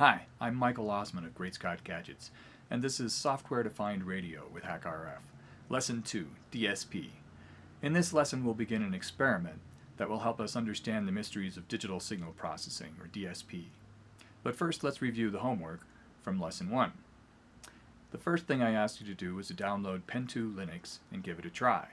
Hi, I'm Michael Ossmann of Great Scott Gadgets, and this is Software Defined Radio with HackRF, Lesson 2, DSP. In this lesson we'll begin an experiment that will help us understand the mysteries of digital signal processing, or DSP. But first let's review the homework from Lesson 1. The first thing I asked you to do was to download Pentoo Linux and give it a try.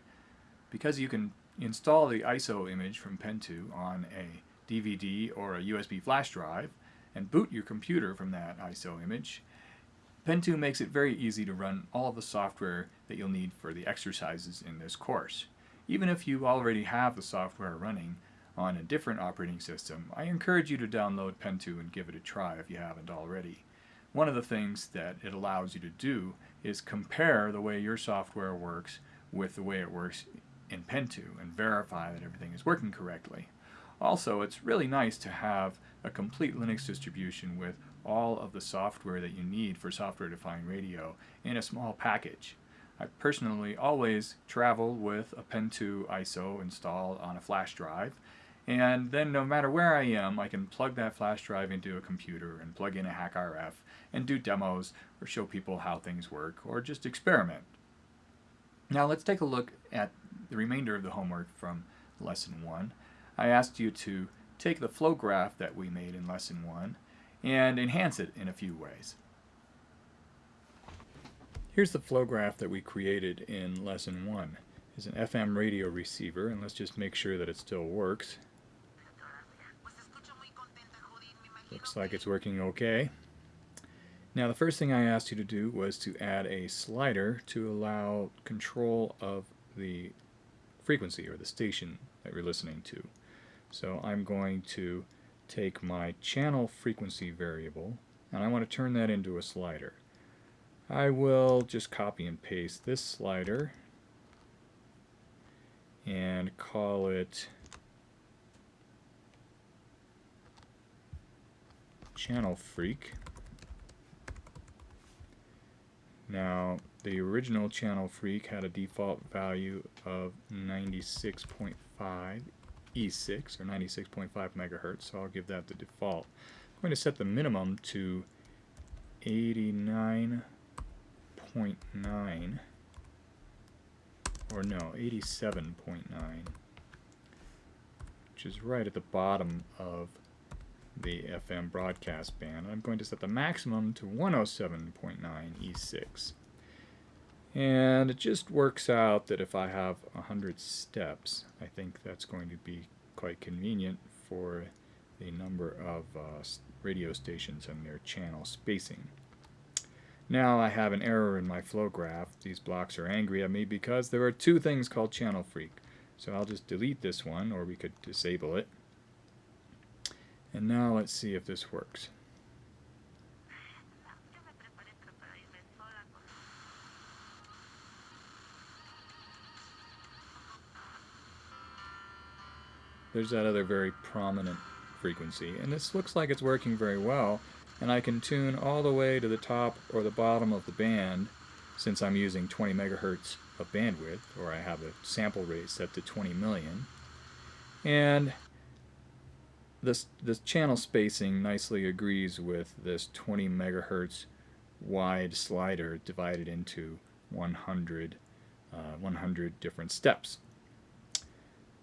Because you can install the ISO image from Pentoo on a DVD or a USB flash drive and boot your computer from that ISO image, Pentoo makes it very easy to run all the software that you'll need for the exercises in this course. Even if you already have the software running on a different operating system, I encourage you to download Pentoo and give it a try if you haven't already. One of the things that it allows you to do is compare the way your software works with the way it works in Pentoo and verify that everything is working correctly. Also, it's really nice to have a complete Linux distribution with all of the software that you need for software-defined radio in a small package. I personally always travel with a Pentoo ISO installed on a flash drive and then no matter where I am I can plug that flash drive into a computer and plug in a HackRF and do demos or show people how things work or just experiment. Now let's take a look at the remainder of the homework from lesson 1. I asked you to take the flow graph that we made in lesson 1 and enhance it in a few ways. Here's the flow graph that we created in lesson 1. It's an FM radio receiver and let's just make sure that it still works. Looks like it's working okay. Now the first thing I asked you to do was to add a slider to allow control of the frequency or the station that you're listening to. So I'm going to take my channel frequency variable and I want to turn that into a slider. I will just copy and paste this slider and call it channel freq. Now the original channel freq had a default value of 96.5 E6 or 96.5 megahertz, so I'll give that the default. I'm going to set the minimum to 89.9 or no, 87.9 which is right at the bottom of the FM broadcast band. I'm going to set the maximum to 107.9 E6. And it just works out that if I have 100 steps, I think that's going to be quite convenient for the number of uh, radio stations and their channel spacing. Now I have an error in my flow graph. These blocks are angry at me because there are two things called channel freq. So I'll just delete this one, or we could disable it. And now let's see if this works. There's that other very prominent frequency. And this looks like it's working very well, and I can tune all the way to the top or the bottom of the band since I'm using 20 megahertz of bandwidth, or I have a sample rate set to 20 million. And this, this channel spacing nicely agrees with this 20 megahertz wide slider divided into 100, uh, 100 different steps.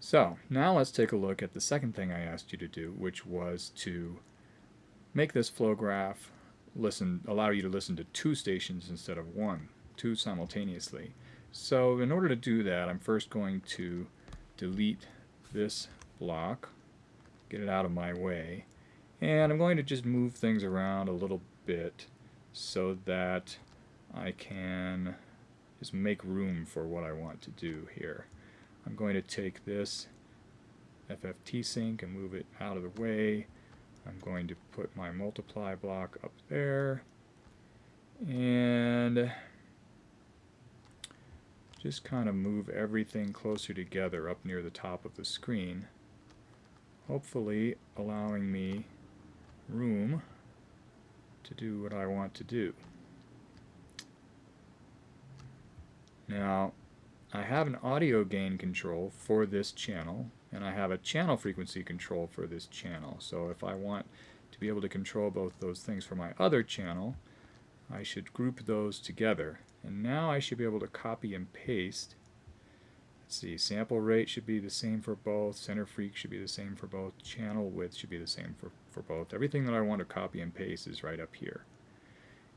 So now let's take a look at the second thing I asked you to do, which was to make this flow graph listen, allow you to listen to two stations instead of one, two simultaneously. So in order to do that, I'm first going to delete this block, get it out of my way, and I'm going to just move things around a little bit so that I can just make room for what I want to do here. I'm going to take this FFT sink and move it out of the way. I'm going to put my multiply block up there and just kind of move everything closer together up near the top of the screen hopefully allowing me room to do what I want to do. Now I have an audio gain control for this channel and I have a channel frequency control for this channel. So if I want to be able to control both those things for my other channel, I should group those together. And now I should be able to copy and paste. Let's see, sample rate should be the same for both, center freq should be the same for both, channel width should be the same for, for both. Everything that I want to copy and paste is right up here.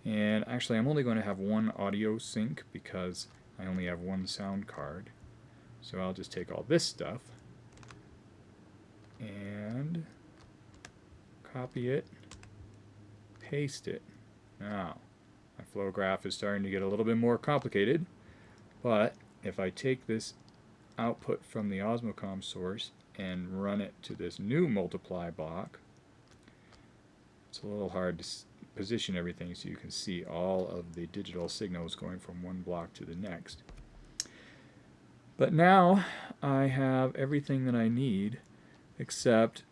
And actually I'm only going to have one audio sink because I only have one sound card. So I'll just take all this stuff and copy it, paste it. Now, my flow graph is starting to get a little bit more complicated, but if I take this output from the Osmocom source and run it to this new multiply block, it's a little hard to position everything so you can see all of the digital signals going from one block to the next. But now I have everything that I need except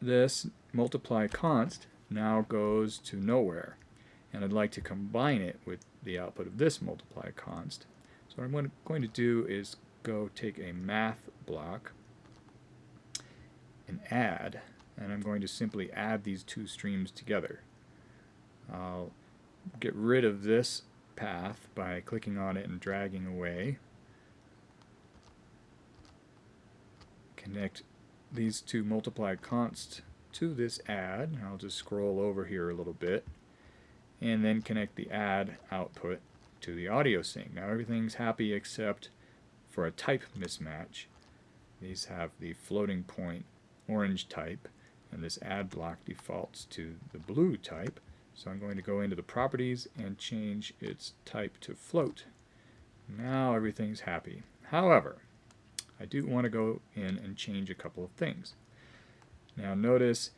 this multiply const now goes to nowhere and I'd like to combine it with the output of this multiply const. So what I'm going to do is go take a math block and add and I'm going to simply add these two streams together. I'll get rid of this path by clicking on it and dragging away. Connect these two multiply const to this add. I'll just scroll over here a little bit and then connect the add output to the audio sink. Now everything's happy except for a type mismatch. These have the floating point orange type and this add block defaults to the blue type. So I'm going to go into the properties and change its type to float. Now everything's happy. However, I do want to go in and change a couple of things. Now notice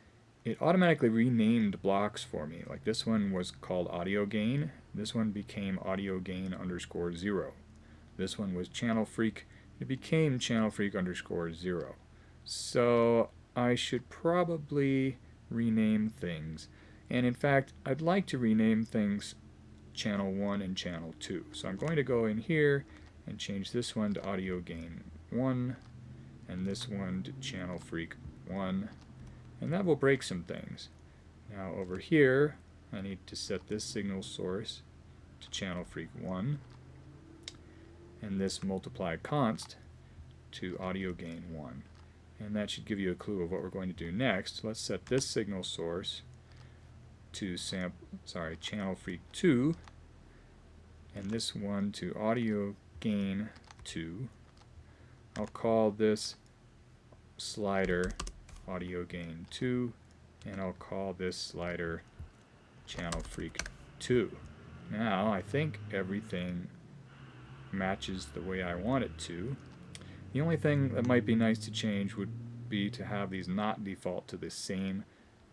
it automatically renamed blocks for me. Like this one was called audio gain. This one became audio gain underscore zero. This one was channel freq. It became channel freq underscore zero. So I should probably rename things. And in fact, I'd like to rename things channel 1 and channel 2. So I'm going to go in here and change this one to audio gain 1 and this one to channel freq 1 and that will break some things. Now over here I need to set this signal source to channel freq 1 and this multiply const to audio gain 1 and that should give you a clue of what we're going to do next. Let's set this signal source to sample sorry channel freq 2 and this one to audio gain 2 I'll call this slider audio gain 2 and I'll call this slider channel freq 2 now I think everything matches the way I want it to. The only thing that might be nice to change would be to have these not default to the same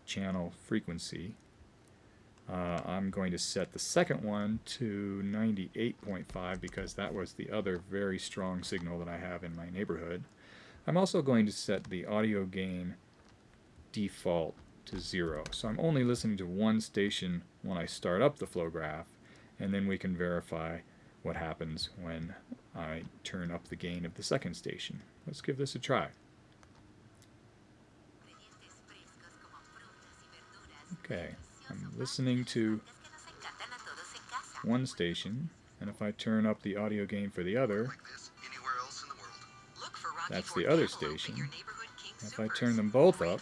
channel frequency uh, I'm going to set the second one to 98.5 because that was the other very strong signal that I have in my neighborhood. I'm also going to set the audio gain default to zero. So I'm only listening to one station when I start up the flow graph and then we can verify what happens when I turn up the gain of the second station. Let's give this a try. Okay, I'm listening to one station, and if I turn up the audio gain for the other, that's the other station. If I turn them both up,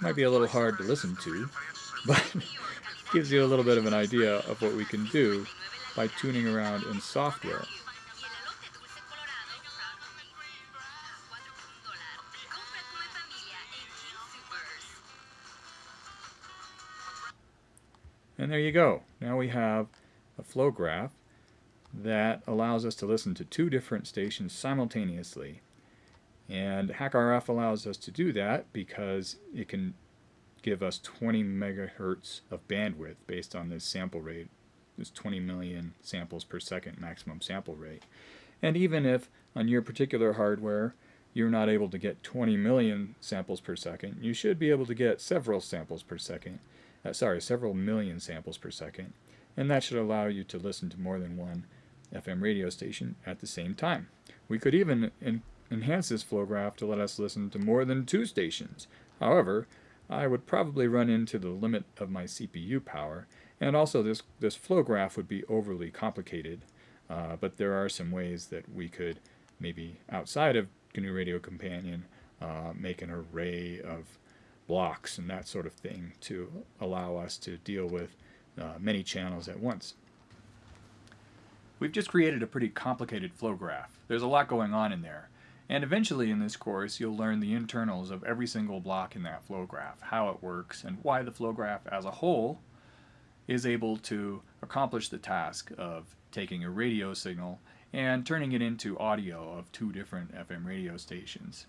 might be a little hard to listen to, but gives you a little bit of an idea of what we can do by tuning around in software. And there you go. Now we have a flow graph that allows us to listen to two different stations simultaneously. And HackRF allows us to do that because it can give us 20 megahertz of bandwidth based on this sample rate. This 20 million samples per second maximum sample rate. And even if on your particular hardware you're not able to get 20 million samples per second, you should be able to get several samples per second uh, sorry, several million samples per second, and that should allow you to listen to more than one FM radio station at the same time. We could even in, enhance this flow graph to let us listen to more than two stations. However, I would probably run into the limit of my CPU power, and also this, this flow graph would be overly complicated, uh, but there are some ways that we could maybe outside of GNU Radio Companion uh, make an array of blocks and that sort of thing to allow us to deal with uh, many channels at once. We've just created a pretty complicated flow graph. There's a lot going on in there. And eventually in this course you'll learn the internals of every single block in that flow graph, how it works, and why the flow graph as a whole is able to accomplish the task of taking a radio signal and turning it into audio of two different FM radio stations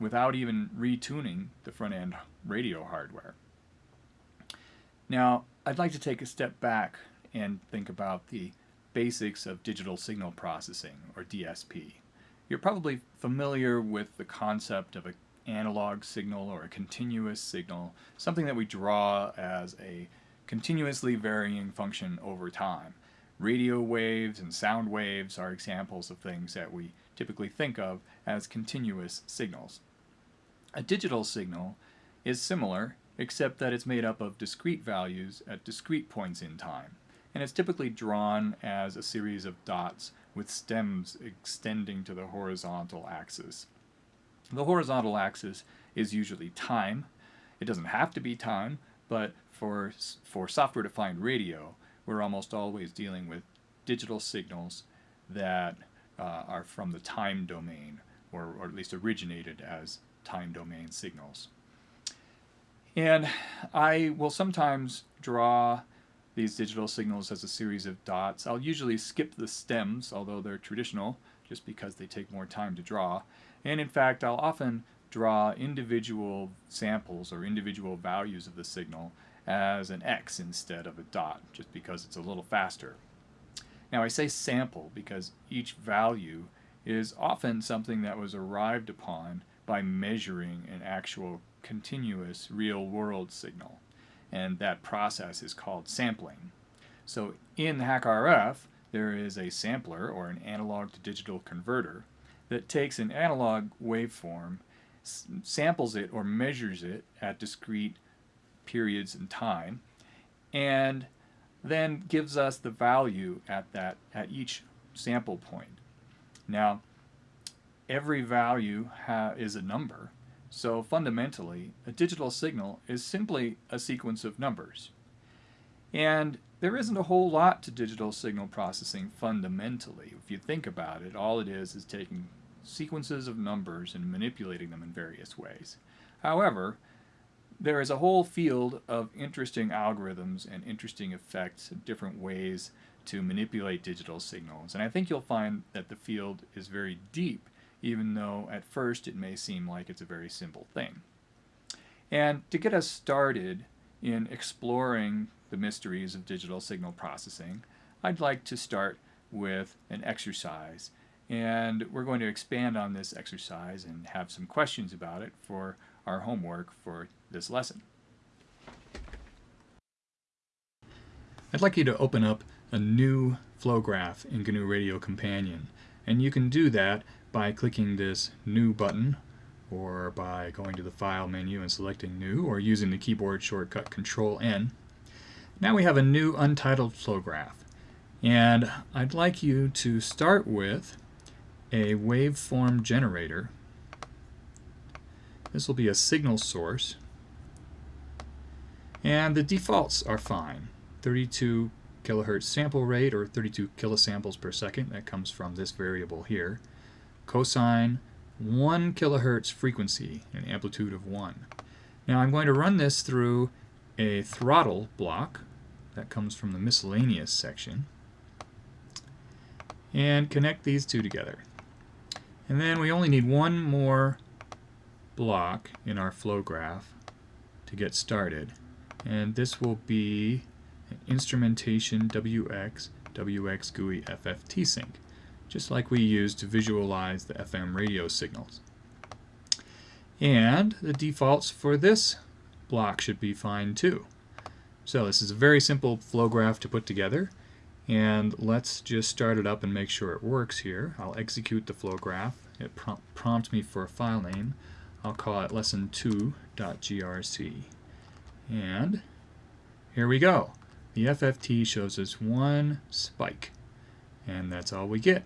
without even retuning the front end radio hardware. Now, I'd like to take a step back and think about the basics of digital signal processing, or DSP. You're probably familiar with the concept of an analog signal or a continuous signal, something that we draw as a continuously varying function over time. Radio waves and sound waves are examples of things that we typically think of as continuous signals. A digital signal is similar, except that it's made up of discrete values at discrete points in time and it's typically drawn as a series of dots with stems extending to the horizontal axis. The horizontal axis is usually time. It doesn't have to be time, but for, for software-defined radio, we're almost always dealing with digital signals that uh, are from the time domain, or, or at least originated as time domain signals. And I will sometimes draw these digital signals as a series of dots. I'll usually skip the stems, although they're traditional, just because they take more time to draw. And in fact, I'll often draw individual samples or individual values of the signal as an X instead of a dot, just because it's a little faster. Now I say sample because each value is often something that was arrived upon by measuring an actual continuous real-world signal and that process is called sampling. So in HackRF, there is a sampler, or an analog to digital converter, that takes an analog waveform, samples it or measures it at discrete periods in time, and then gives us the value at that at each sample point. Now, every value is a number, so fundamentally, a digital signal is simply a sequence of numbers. And there isn't a whole lot to digital signal processing fundamentally. If you think about it, all it is is taking sequences of numbers and manipulating them in various ways. However, there is a whole field of interesting algorithms and interesting effects and different ways to manipulate digital signals. And I think you'll find that the field is very deep even though at first it may seem like it's a very simple thing. And to get us started in exploring the mysteries of digital signal processing, I'd like to start with an exercise. And we're going to expand on this exercise and have some questions about it for our homework for this lesson. I'd like you to open up a new flow graph in GNU Radio Companion. And you can do that by clicking this New button or by going to the File menu and selecting New or using the keyboard shortcut Control N. Now we have a new untitled flow graph and I'd like you to start with a waveform generator. This will be a signal source and the defaults are fine. 32 kilohertz sample rate or 32 kilosamples per second that comes from this variable here cosine 1 kilohertz frequency, an amplitude of 1. Now I'm going to run this through a throttle block that comes from the miscellaneous section and connect these two together. And then we only need one more block in our flow graph to get started. And this will be instrumentation WX WX GUI FFT sink just like we use to visualize the FM radio signals. And the defaults for this block should be fine too. So this is a very simple flow graph to put together and let's just start it up and make sure it works here. I'll execute the flow graph it prom prompts me for a file name. I'll call it lesson2.grc. And here we go. The FFT shows us one spike. And that's all we get.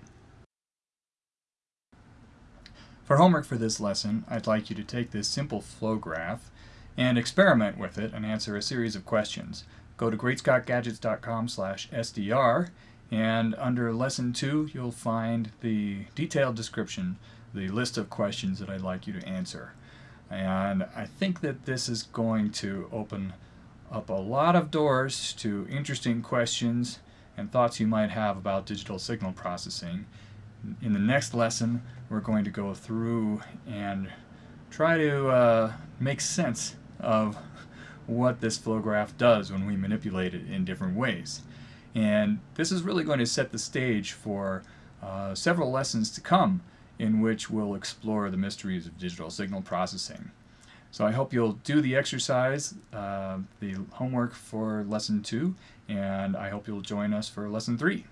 For homework for this lesson, I'd like you to take this simple flow graph and experiment with it and answer a series of questions. Go to greatscottgadgets.com slash SDR and under lesson two you'll find the detailed description, the list of questions that I'd like you to answer. And I think that this is going to open up a lot of doors to interesting questions and thoughts you might have about digital signal processing. In the next lesson, we're going to go through and try to uh, make sense of what this flow graph does when we manipulate it in different ways. And this is really going to set the stage for uh, several lessons to come in which we'll explore the mysteries of digital signal processing. So I hope you'll do the exercise, uh, the homework for lesson two, and I hope you'll join us for lesson three.